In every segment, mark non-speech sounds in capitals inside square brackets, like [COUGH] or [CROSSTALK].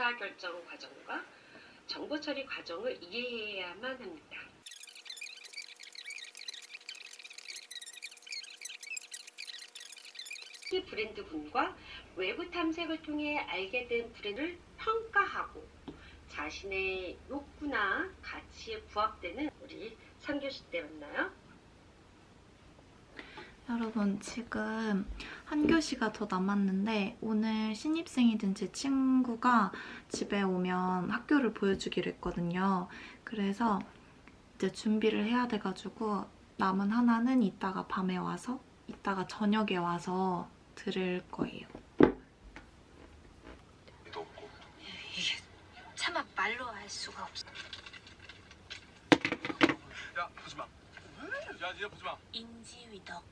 의사결정 과정과 정보 처리 과정을 이해해야만 합니다. 이 브랜드군과 외부 탐색을 통해 알게 된 브랜드를 평가하고 자신의 욕구나 가치에 부합되는 우리 3교시 때 만나요. 여러분 지금 한 교시가 더 남았는데 오늘 신입생이 된제 친구가 집에 오면 학교를 보여주기로 했거든요. 그래서 이제 준비를 해야 돼가지고 남은 하나는 이따가 밤에 와서 이따가 저녁에 와서 들을 거예요. 도 없고 차마 말로 할 수가 없어. 야 보지 마. 야 니네 보지 마. 인지위덕.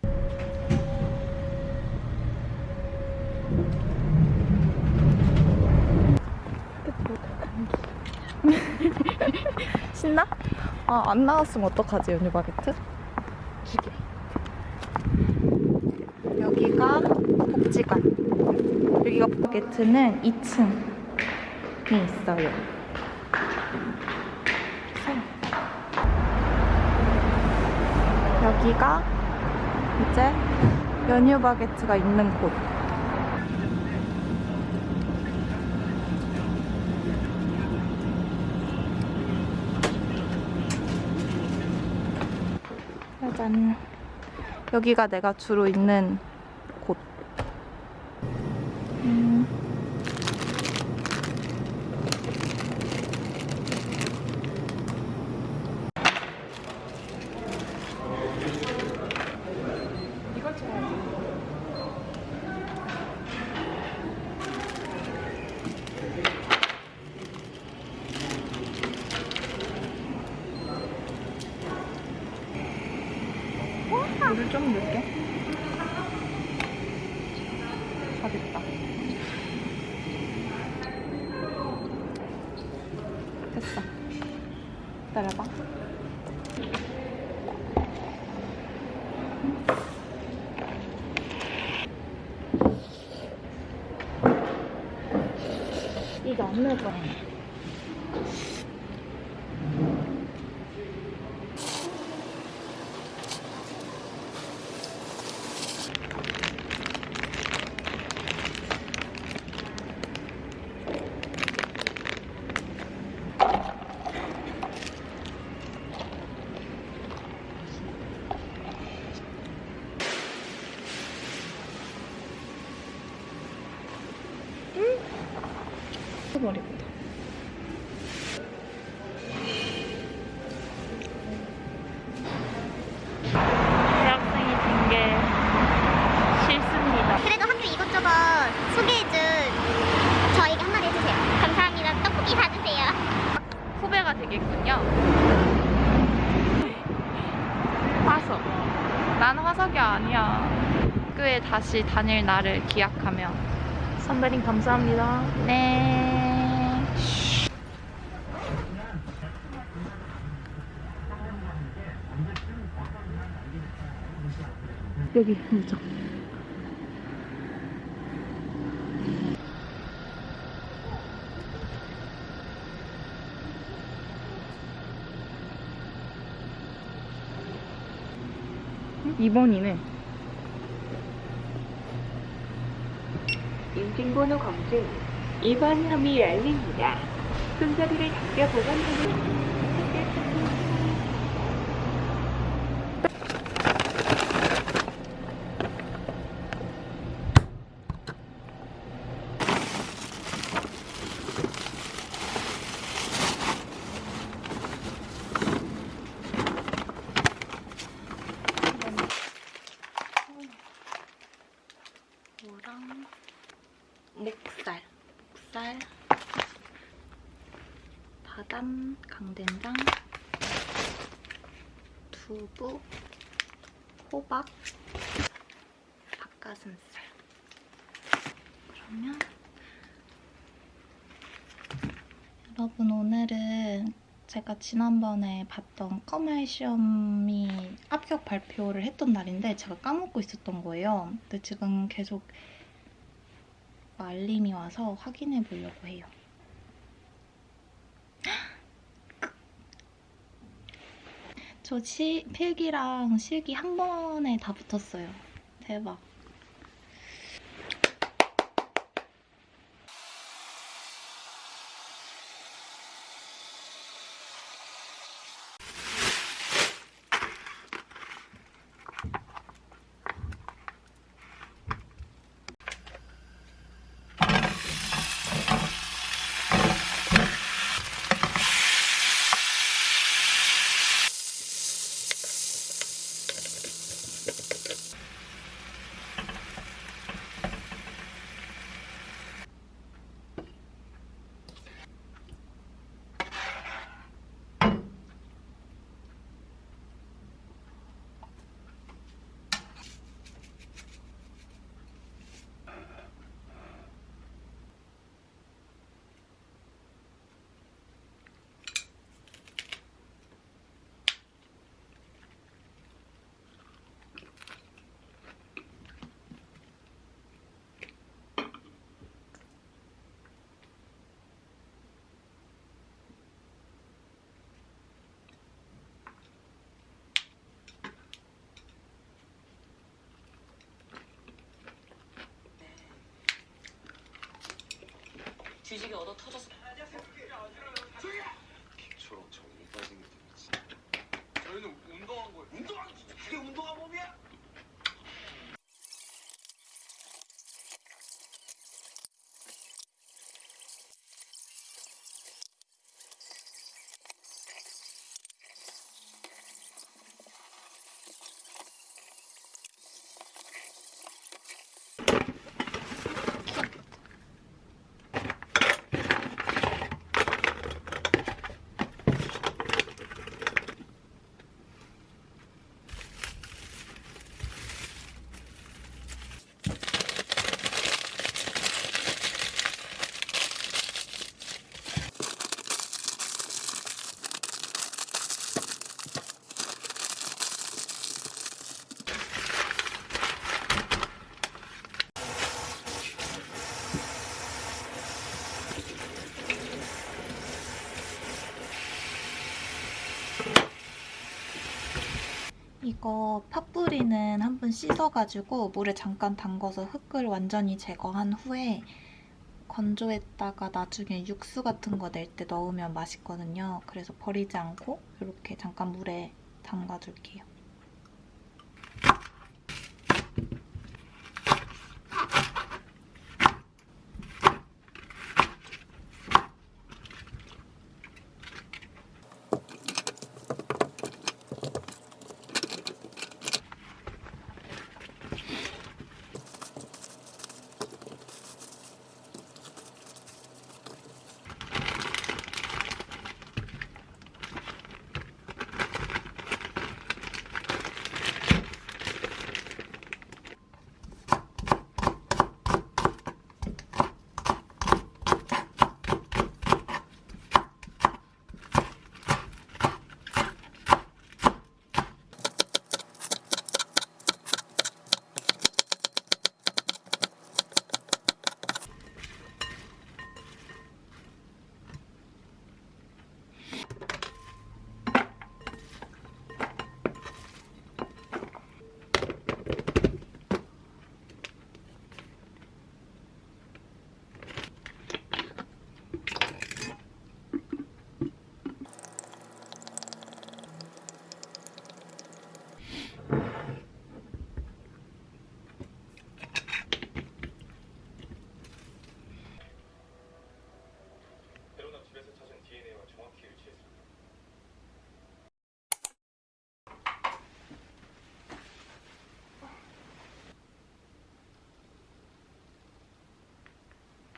[LAUGHS] 신나? 아, 안 나왔으면 어떡하지, 연유 바게트? 기계. 여기가 복지관. 여기가 바게트는 2층에 있어요. 그래서 여기가 이제 연유 바게트가 있는 곳. 짜잔. 여기가 내가 주로 있는 곳. 음. 물을 좀 넣을게. 실력이 아니야. 학교에 다시 다닐 날을 기약하며. 선배님 감사합니다. 네. 여기 문장. 2번이네. 인증번호 검증 2번 혐의 열립니다. 손잡이를 당겨 보관하는 강된장, 두부, 호박, 닭가슴살. 그러면 여러분 오늘은 제가 지난번에 봤던 껌알 시험이 합격 발표를 했던 날인데 제가 까먹고 있었던 거예요. 근데 지금 계속 알림이 와서 확인해 보려고 해요. 저 시, 필기랑 실기 한 번에 다 붙었어요. 대박. 주식이 얻어 터져서 저런 정이 빠진 게 재밌지. 저희는 운동한 거예요. 운동한 그게 운동한 몸이야? 이거 팥뿌리는 한 번 씻어가지고 물에 잠깐 담궈서 흙을 완전히 제거한 후에 건조했다가 나중에 육수 같은 거 낼 때 넣으면 맛있거든요. 그래서 버리지 않고 이렇게 잠깐 물에 담가줄게요.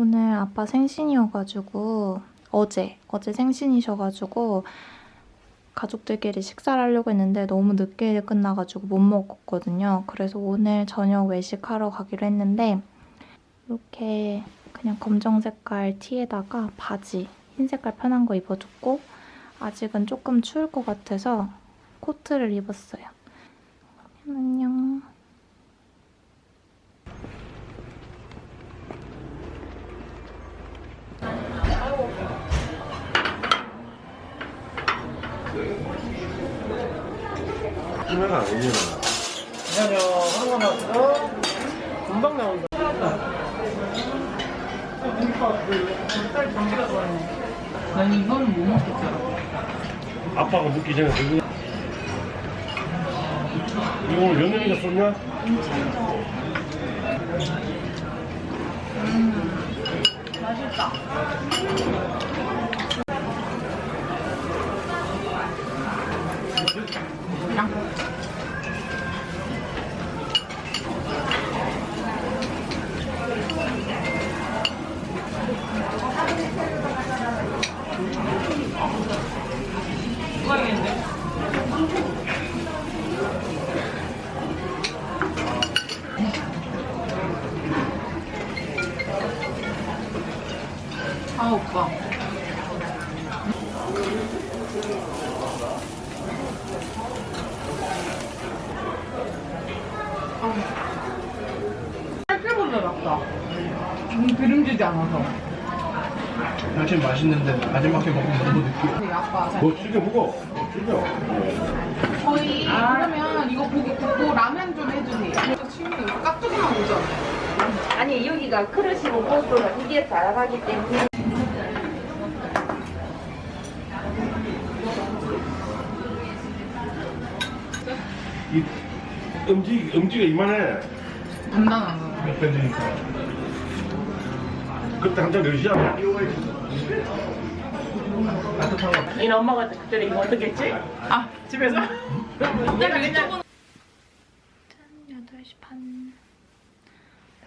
오늘 아빠 생신이어가지고 어제 어제 생신이셔가지고 가족들끼리 식사를 하려고 했는데 너무 늦게 끝나가지고 못 먹었거든요. 그래서 오늘 저녁 외식하러 가기로 했는데 이렇게 그냥 검정 색깔 티에다가 바지 흰 색깔 편한 거 입어줬고 아직은 조금 추울 것 같아서 코트를 입었어요. 안녕. 하나가 아니잖아. 잠시만요. 하나만 나왔어. 금방 나온다. 난 이거는 못 먹겠더라. 전에 누구? 이거 오늘 영현이가 쏘냐? 아 맛있다. 음, 기름지지 않아서. 사실 맛있는데 마지막에 먹으면 너무 느끼해. 네, 뭐 튀겨 먹어. 튀겨. 저희 그러면 이거 고기 굽고 라면 좀 해주세요. 친구 이거 깍두기만 오죠? 아니 여기가 크릇이고 무엇보다 이게 달아가기 때문에. 이 음지 음지가 이만해. 단단한 거. 그때 한참 러시아. 얘네 엄마가 그때 이거 어떻게 했지? 아 집에서? 내가 그냥 짠 8시 반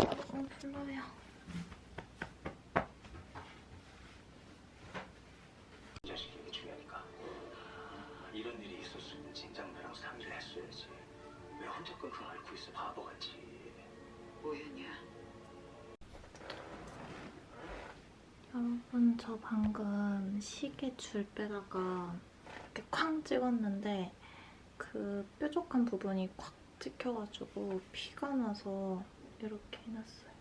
너무 불러요 여러분 저 방금 시계 줄 빼다가 이렇게 쾅 찍었는데 그 뾰족한 부분이 콱 찍혀가지고 피가 나서 이렇게 해놨어요.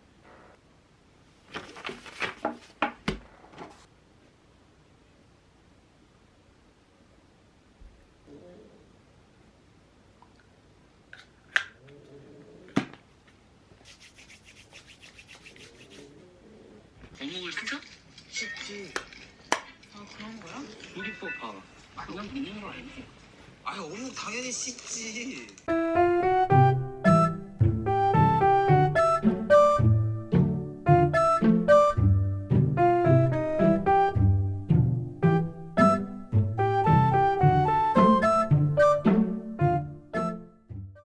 어묵을 씻어? 씻지. 아 그런 거야? 우리 뽀파. 그냥 먹는 거 아니지? 아 어묵 당연히 씻지. 짠!